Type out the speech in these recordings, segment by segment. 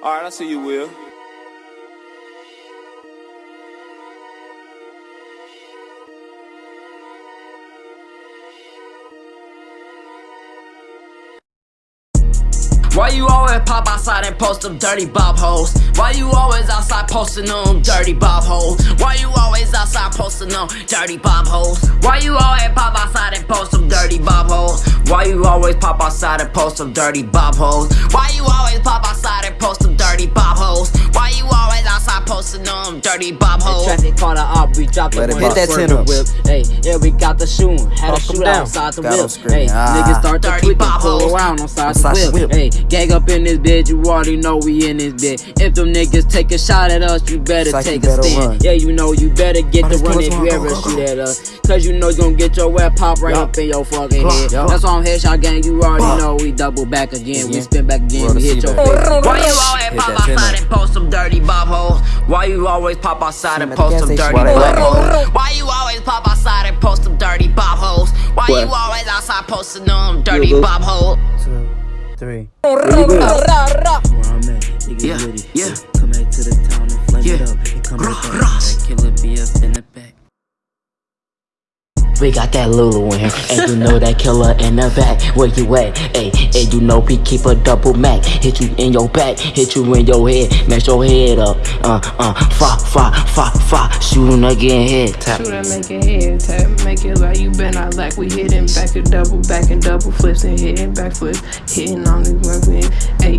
Alright, I see you, Will. Why you always pop outside and post them dirty bob holes? Why you always outside posting them dirty bob holes? Why you always outside posting them dirty bob holes? Why you always pop outside and post them dirty bob holes? Why you always pop outside and post them dirty bob holes? Why you always pop outside and post them dirty bob holes? Posting them dirty bob holes? Traffic caught a op, we dropped Let the one hit that swerve 10 whip. Hey, yeah, we got the shoe. Had a Fuck 'em shootout outside the Got 'em whip. screaming, Hey, ah. niggas start to Dirty tweak and bob pull hoes. around on side Outside the the whip. whip. Hey, gang up in this bitch, you already know we in this bitch. If them niggas take a shot at us, you better like take you a better stand. run. Yeah, you know you better get Oh, the this run if you go, ever go, go. shoot at us. Cause you know you gonna get your web pop right Yup. up in your fucking head. yup. That's why I'm headshot gang, you already Fuck. know we double back again. We spin back again, we hit your seat face. back. Why you always Hit pop that 10 outside and post some dirty bob holes? Why you always pop outside and him at the post some dirty while they bob let holes? Why you always pop outside and post some dirty bob holes? Why you always outside posting them dirty boo. bob holes? Two, three. Where I'm at, niggas Yeah, with yeah. Come back to the town and flame Yeah. it up. And come back. rah. That killer be up in the back. We got that Lulu in here, and you know that killer in the back. Where you at? Hey, and you know we keep a double Mac. Hit you in your back, hit you in your head, mess your head up. Uh, uh, fa, fa, fa, fa, shooting again head tap. Shoot make it head tap, make it like you been out like we hitting back and double back and double flips and hitting back flips, hitting on hey, hey, hey,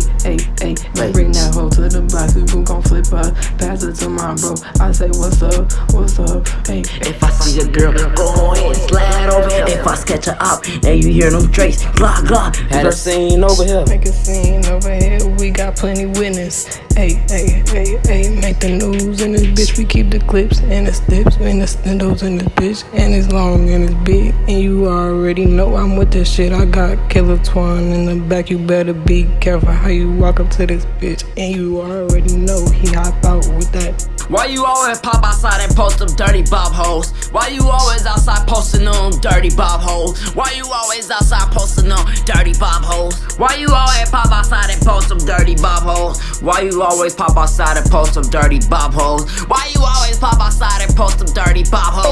say what's up, what's up, hey, If I see a girl, go ahead, slide over. If I sketch her up, now you hear them trace, blah, blah. Had a scene over here. Make a scene over here, we got plenty witness. Hey, hey, hey, hey, make the news in this bitch. We keep the clips and the snips and the stendos in this bitch. And it's long and it's big. And you already know I'm with this shit. I got Killer Twan in the back. You better be careful how you walk up to this bitch. And you already know he hop out with that. Why you always pop outside and post them dirty bob holes? Why you always outside posting them dirty bob holes? Why you always outside posting them dirty bob holes. Why you always pop outside and post some dirty bob holes? Why you always pop outside and post some dirty bob holes? Why you always pop outside and post some dirty bob holes?